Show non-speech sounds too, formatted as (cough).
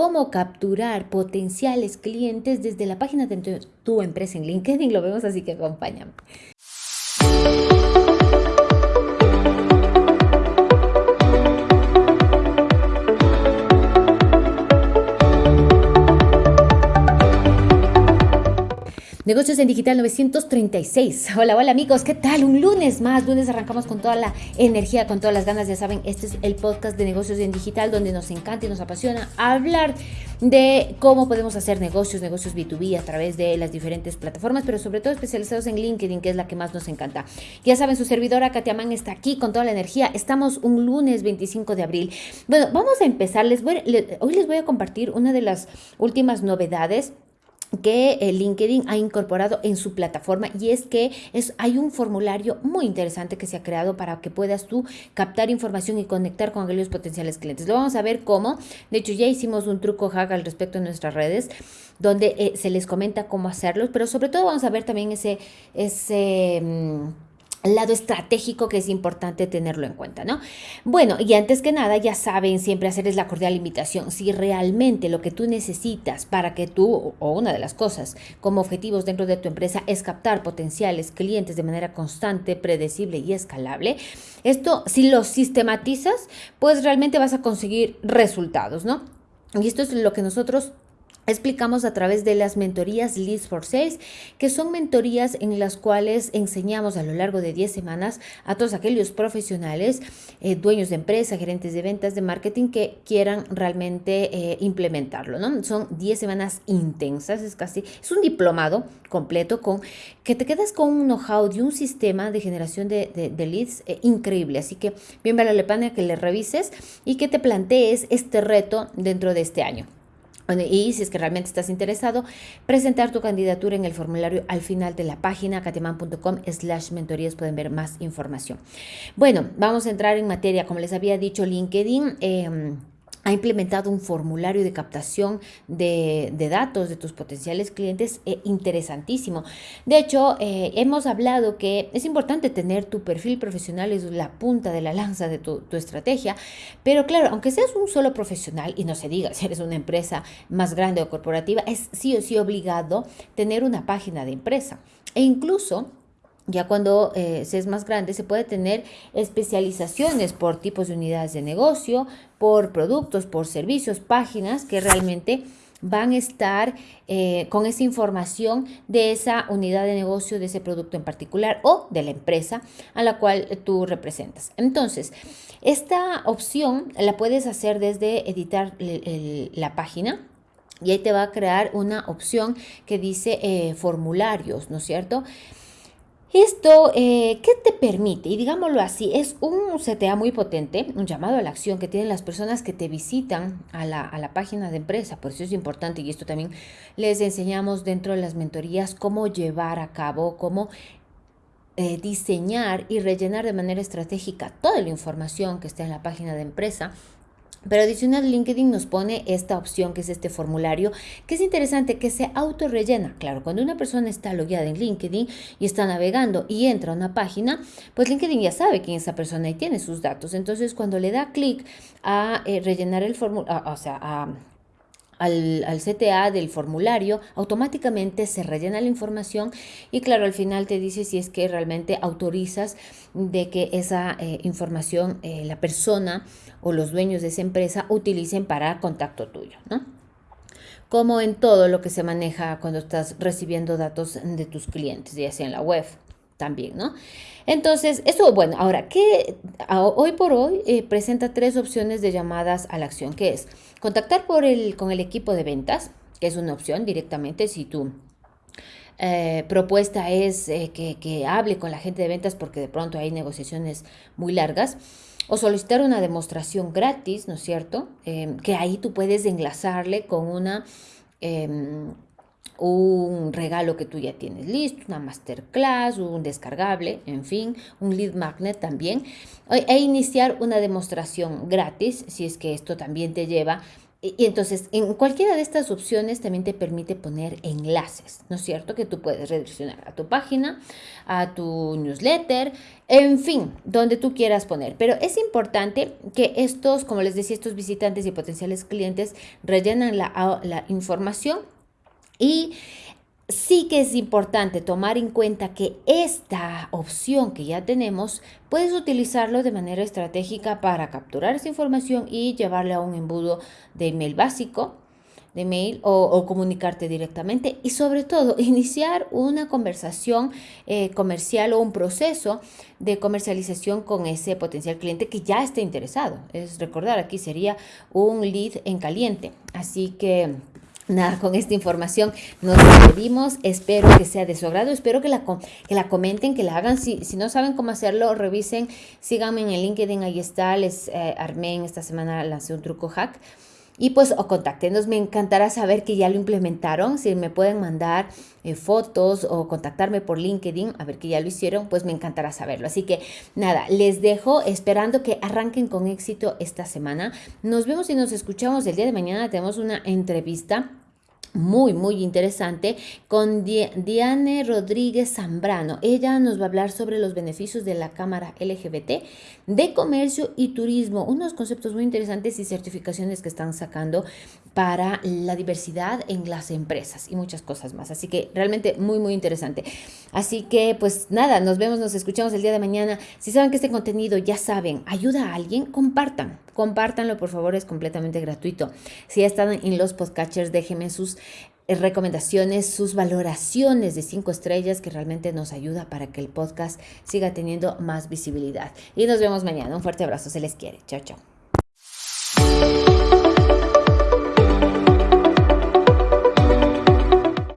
cómo capturar potenciales clientes desde la página de tu empresa en LinkedIn. Lo vemos así que acompáñame. Negocios en Digital 936. Hola, hola amigos, ¿qué tal? Un lunes más, lunes arrancamos con toda la energía, con todas las ganas, ya saben, este es el podcast de Negocios en Digital donde nos encanta y nos apasiona hablar de cómo podemos hacer negocios, negocios B2B a través de las diferentes plataformas, pero sobre todo especializados en LinkedIn, que es la que más nos encanta. Ya saben, su servidora Katiaman está aquí con toda la energía. Estamos un lunes 25 de abril. Bueno, vamos a empezar. Hoy les voy a compartir una de las últimas novedades que LinkedIn ha incorporado en su plataforma y es que es, hay un formulario muy interesante que se ha creado para que puedas tú captar información y conectar con aquellos potenciales clientes. Lo vamos a ver cómo. De hecho, ya hicimos un truco hack al respecto en nuestras redes donde eh, se les comenta cómo hacerlo, pero sobre todo vamos a ver también ese... ese mm, lado estratégico que es importante tenerlo en cuenta, ¿no? Bueno, y antes que nada, ya saben siempre hacerles la cordial invitación. Si realmente lo que tú necesitas para que tú, o una de las cosas como objetivos dentro de tu empresa es captar potenciales clientes de manera constante, predecible y escalable, esto, si lo sistematizas, pues realmente vas a conseguir resultados, ¿no? Y esto es lo que nosotros explicamos a través de las mentorías Leads for Sales, que son mentorías en las cuales enseñamos a lo largo de 10 semanas a todos aquellos profesionales, eh, dueños de empresa, gerentes de ventas, de marketing que quieran realmente eh, implementarlo, ¿no? Son 10 semanas intensas, es casi, es un diplomado completo con que te quedas con un know-how de un sistema de generación de, leads eh, increíble. Así que bien vale la pena que le revises y que te plantees este reto dentro de este año. Y si es que realmente estás interesado, presentar tu candidatura en el formulario al final de la página cateman.com slash mentorías pueden ver más información. Bueno, vamos a entrar en materia. Como les había dicho, LinkedIn... Eh, ha implementado un formulario de captación de, datos de tus potenciales clientes eh, interesantísimo. De hecho, eh, hemos hablado que es importante tener tu perfil profesional, es la punta de la lanza de tu, tu, estrategia, pero claro, aunque seas un solo profesional, y no se diga (laughs) si eres una empresa más grande o corporativa, es sí o sí obligado tener una página de empresa. E incluso ya cuando eh, se es más grande, se puede tener especializaciones por tipos de unidades de negocio, por productos, por servicios, páginas que realmente van a estar eh, con esa información de esa unidad de negocio, de ese producto en particular o de la empresa a la cual tú representas. Entonces, esta opción la puedes hacer desde editar la página. Y ahí te va a crear una opción que dice eh, formularios, ¿no es cierto? Esto, eh, ¿qué te permite? Y digámoslo así, es un CTA muy potente, un llamado a la acción que tienen las personas que te visitan a la, a la página de empresa. Por eso es importante y esto también les enseñamos dentro de las mentorías cómo llevar a cabo, cómo eh, diseñar y rellenar de manera estratégica toda la información que está en la página de empresa pero adicional, LinkedIn nos pone esta opción que es este formulario, que es interesante, que se autorrellena. Claro, cuando una persona está logueada en LinkedIn y está navegando y entra a una página, pues LinkedIn ya sabe quién es esa persona y tiene sus datos. Entonces, cuando le da clic a eh, rellenar el formulario, o sea, a al, CTA del formulario, automáticamente se rellena la información y claro, al final te dice si es que realmente autorizas de que esa eh, información eh, la persona o los dueños de esa empresa utilicen para contacto tuyo, ¿no? Como en todo lo que se maneja cuando estás recibiendo datos de tus clientes, ya sea en la web también, ¿no? Entonces, eso, bueno, ahora, ¿qué? Hoy por hoy eh, presenta tres opciones de llamadas a la acción, que es contactar por el, con el equipo de ventas, que es una opción directamente si tu eh, propuesta es eh, que, hable con la gente de ventas porque de pronto hay negociaciones muy largas, o solicitar una demostración gratis, ¿no es cierto? que ahí tú puedes enlazarle con una em, un regalo que tú ya tienes listo, una masterclass, un descargable, en fin, un lead magnet también, e iniciar una demostración gratis, si es que esto también te lleva y entonces, en cualquiera de estas opciones también te permite poner enlaces, ¿no es cierto? Que tú puedes redireccionar a tu página, a tu newsletter, en fin, donde tú quieras poner. Pero es importante que estos, como les decía, estos visitantes y potenciales clientes rellenan la información y sí que es importante tomar en cuenta que esta opción que ya tenemos, puedes utilizarlo de manera estratégica para capturar esa información y llevarle a un embudo de email básico de mail o, comunicarte directamente y sobre todo (laughs) iniciar una conversación eh, comercial o un proceso de comercialización con ese potencial cliente que ya esté interesado. Es recordar, aquí sería un lead en caliente. Así que Nada, con esta información nos despedimos. Espero que sea de su agrado. Espero que la, que la comenten, que la hagan. Si, si no saben cómo hacerlo, revisen. Síganme en el LinkedIn. Ahí está. Les eh, armé en esta semana, lancé un truco hack. Y pues o contáctenos, me encantará saber que ya lo implementaron. Si me pueden mandar eh, fotos o contactarme por LinkedIn, a ver que ya lo hicieron, pues me encantará saberlo. Así que nada, les dejo esperando que arranquen con éxito esta semana. Nos vemos y nos escuchamos el día de mañana. Tenemos una entrevista muy, muy interesante con Diane Rodríguez Zambrano. Ella nos va a hablar sobre los beneficios de la Cámara LGBT de Comercio y Turismo, unos conceptos muy interesantes y certificaciones que están sacando para la diversidad en las empresas y muchas cosas más. Así que realmente muy, muy interesante. Así que pues nada, nos vemos, nos escuchamos el día de mañana. Si saben que este contenido ya saben, ayuda a alguien, compartan. Compártanlo, por favor, es completamente gratuito. Si ya están en los podcatchers, déjenme sus eh, recomendaciones, sus valoraciones de cinco estrellas que realmente nos ayuda para que el podcast siga teniendo más visibilidad. Y nos vemos mañana. Un fuerte abrazo, se les quiere. Chao, chao.